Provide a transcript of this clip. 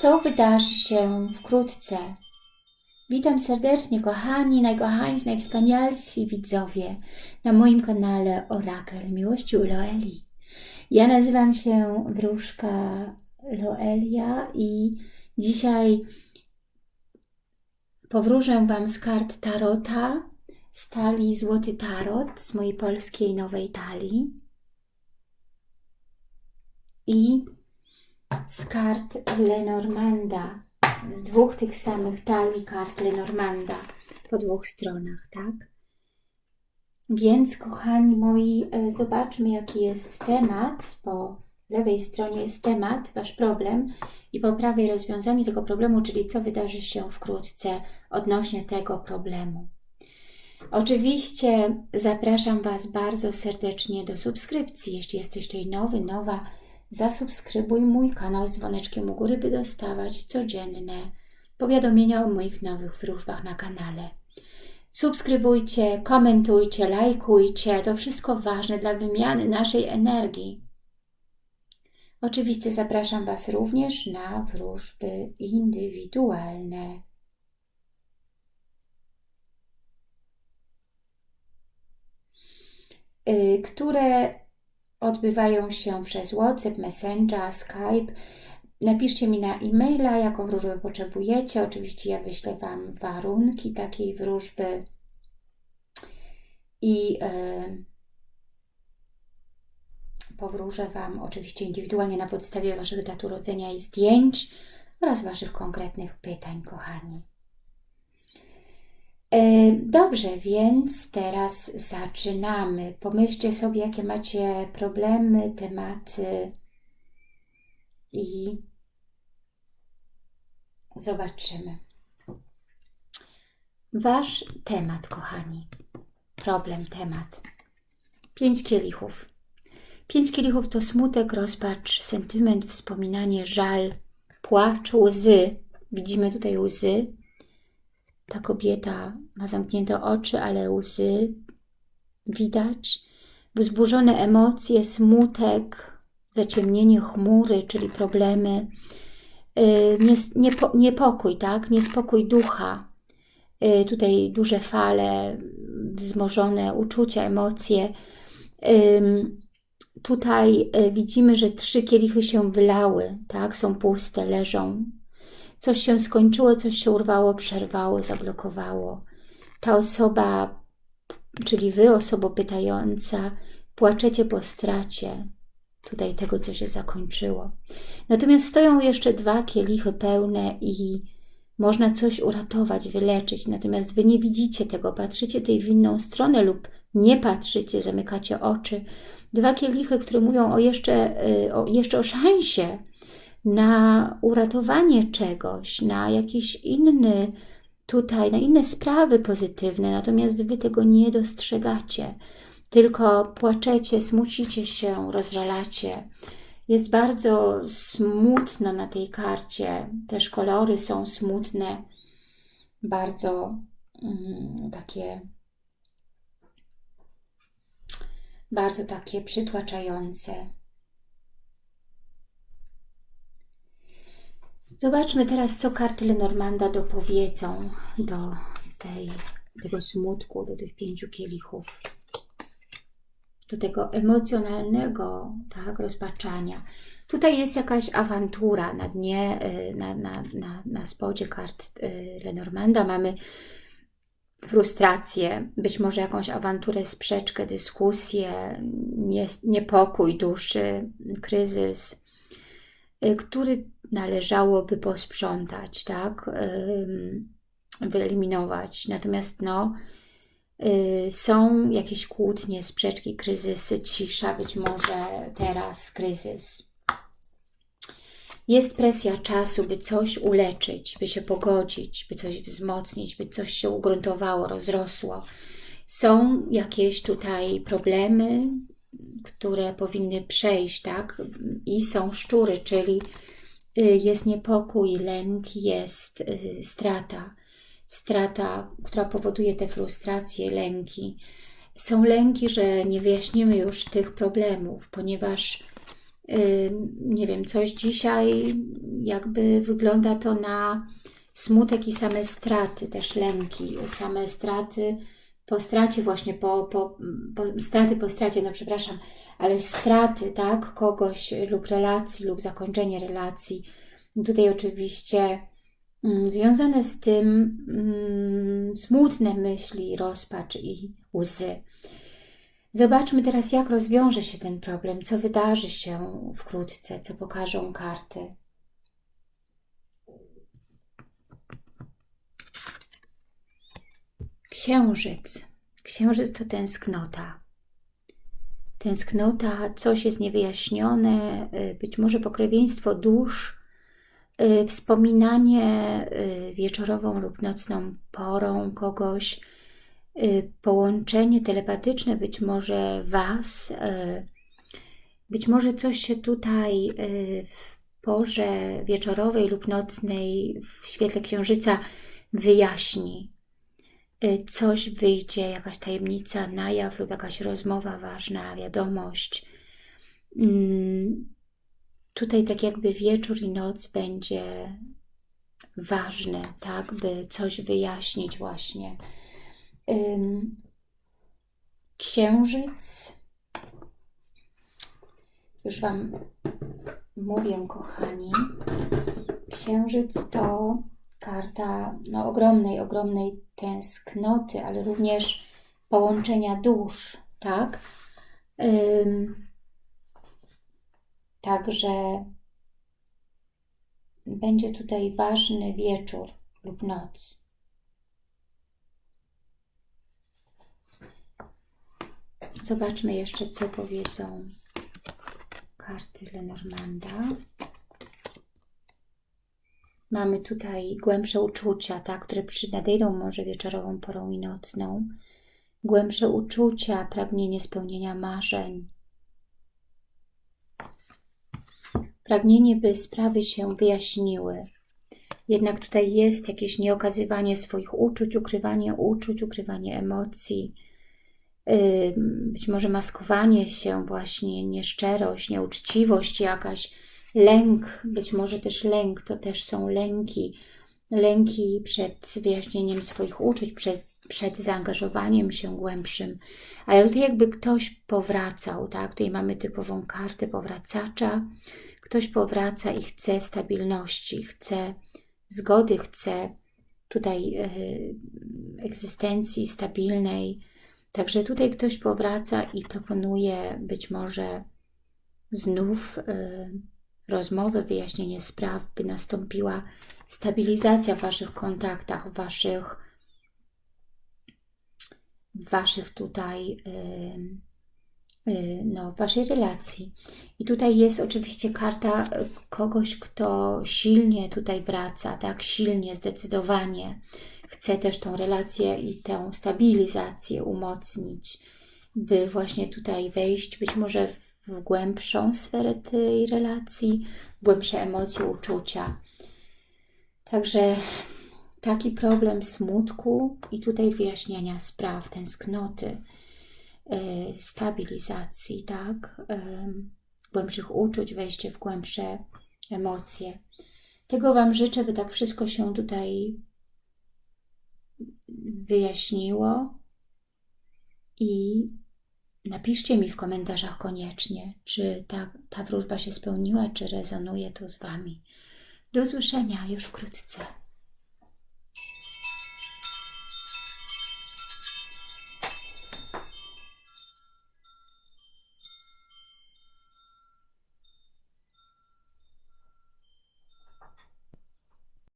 co wydarzy się wkrótce. Witam serdecznie, kochani, najkochańsi, najwspanialsi widzowie na moim kanale Orakel Miłości u Loeli. Ja nazywam się Wróżka Loelia i dzisiaj powróżę Wam z kart Tarota, z talii Złoty Tarot, z mojej polskiej nowej talii i z kart Lenormanda, z dwóch tych samych talii kart Lenormanda po dwóch stronach, tak? Więc, kochani moi, e, zobaczmy, jaki jest temat. Po lewej stronie jest temat, Wasz problem i po prawej rozwiązanie tego problemu, czyli co wydarzy się wkrótce odnośnie tego problemu. Oczywiście zapraszam Was bardzo serdecznie do subskrypcji, jeśli jesteś tutaj nowy, nowa, zasubskrybuj mój kanał z dzwoneczkiem u góry, by dostawać codzienne powiadomienia o moich nowych wróżbach na kanale. Subskrybujcie, komentujcie, lajkujcie. To wszystko ważne dla wymiany naszej energii. Oczywiście zapraszam Was również na wróżby indywidualne. Y, które odbywają się przez WhatsApp, Messenger, Skype. Napiszcie mi na e-maila, jaką wróżbę potrzebujecie. Oczywiście ja wyślę Wam warunki takiej wróżby i yy, powróżę Wam oczywiście indywidualnie na podstawie Waszych dat urodzenia i zdjęć oraz Waszych konkretnych pytań, kochani. E, dobrze, więc teraz zaczynamy. Pomyślcie sobie, jakie macie problemy, tematy i zobaczymy. Wasz temat, kochani. Problem, temat. Pięć kielichów. Pięć kielichów to smutek, rozpacz, sentyment, wspominanie, żal, płacz, łzy. Widzimy tutaj łzy ta kobieta ma zamknięte oczy, ale łzy widać. Wzburzone emocje, smutek, zaciemnienie chmury, czyli problemy, y, niepokój, tak? niespokój ducha. Y, tutaj duże fale, wzmożone uczucia, emocje. Tutaj y, widzimy, że trzy kielichy się wylały, tak? są puste, leżą coś się skończyło, coś się urwało, przerwało, zablokowało. Ta osoba, czyli Wy, osoba pytająca, płaczecie po stracie tutaj tego, co się zakończyło. Natomiast stoją jeszcze dwa kielichy pełne i można coś uratować, wyleczyć, natomiast Wy nie widzicie tego, patrzycie tutaj w inną stronę lub nie patrzycie, zamykacie oczy. Dwa kielichy, które mówią o jeszcze, y, o, jeszcze o szansie, na uratowanie czegoś, na jakiś inny tutaj, na inne sprawy pozytywne, natomiast Wy tego nie dostrzegacie, tylko płaczecie, smucicie się, rozżalacie. Jest bardzo smutno na tej karcie, też kolory są smutne, bardzo mm, takie bardzo takie przytłaczające. Zobaczmy teraz, co karty Lenormanda dopowiedzą do tej, tego smutku, do tych pięciu kielichów, do tego emocjonalnego tak, rozpaczania. Tutaj jest jakaś awantura na dnie, y, na, na, na, na spodzie kart y, Lenormanda. Mamy frustrację, być może jakąś awanturę, sprzeczkę, dyskusję, niepokój duszy, kryzys, który należałoby posprzątać, tak? Wyeliminować. Natomiast no, y, są jakieś kłótnie, sprzeczki, kryzysy, cisza, być może teraz kryzys. Jest presja czasu, by coś uleczyć, by się pogodzić, by coś wzmocnić, by coś się ugruntowało, rozrosło. Są jakieś tutaj problemy, które powinny przejść, tak? I są szczury, czyli Y, jest niepokój, lęk, jest y, strata. Strata, która powoduje te frustracje, lęki. Są lęki, że nie wyjaśnimy już tych problemów, ponieważ nie wiem, coś dzisiaj jakby wygląda to na smutek i same straty, też lęki, same straty po stracie właśnie, po, po, po straty po stracie, no przepraszam, ale straty, tak, kogoś lub relacji, lub zakończenie relacji. Tutaj oczywiście mm, związane z tym mm, smutne myśli, rozpacz i łzy. Zobaczmy teraz, jak rozwiąże się ten problem, co wydarzy się wkrótce, co pokażą karty. Księżyc. Księżyc to tęsknota. Tęsknota, coś jest niewyjaśnione, y, być może pokrewieństwo dusz, y, wspominanie y, wieczorową lub nocną porą kogoś, połączenie telepatyczne być może Was, być może coś się tutaj w porze wieczorowej lub nocnej w świetle księżyca wyjaśni. Y, coś wyjdzie, jakaś tajemnica na jaw lub jakaś rozmowa ważna, wiadomość. Mm, tutaj tak jakby wieczór i noc będzie ważny, tak, by coś wyjaśnić właśnie. Księżyc, już Wam mówię, kochani, księżyc to karta no, ogromnej, ogromnej tęsknoty, ale również połączenia dusz, tak? Ym, także będzie tutaj ważny wieczór lub noc. Zobaczmy jeszcze, co powiedzą karty Lenormanda. Mamy tutaj głębsze uczucia, tak, które nadejdą może wieczorową porą i nocną. Głębsze uczucia, pragnienie spełnienia marzeń. Pragnienie, by sprawy się wyjaśniły. Jednak tutaj jest jakieś nieokazywanie swoich uczuć, ukrywanie uczuć, ukrywanie emocji. Być może maskowanie się właśnie, nieszczerość, nieuczciwość jakaś, Lęk, być może też lęk, to też są lęki. Lęki przed wyjaśnieniem swoich uczuć, przed, przed zaangażowaniem się głębszym. Ale tutaj jakby ktoś powracał, tak? Tutaj mamy typową kartę powracacza. Ktoś powraca i chce stabilności, chce zgody, chce tutaj yy, egzystencji stabilnej. Także tutaj ktoś powraca i proponuje być może znów yy, rozmowy, wyjaśnienie spraw, by nastąpiła stabilizacja w Waszych kontaktach, w Waszych, w waszych tutaj, yy, no, Waszej relacji. I tutaj jest oczywiście karta kogoś, kto silnie tutaj wraca, tak, silnie, zdecydowanie chce też tą relację i tę stabilizację umocnić, by właśnie tutaj wejść być może w w głębszą sferę tej relacji, głębsze emocje, uczucia. Także taki problem smutku i tutaj wyjaśniania spraw, tęsknoty, e, stabilizacji, tak? E, głębszych uczuć, wejście w głębsze emocje. Tego Wam życzę, by tak wszystko się tutaj wyjaśniło i Napiszcie mi w komentarzach koniecznie, czy ta, ta wróżba się spełniła, czy rezonuje to z Wami. Do usłyszenia już wkrótce.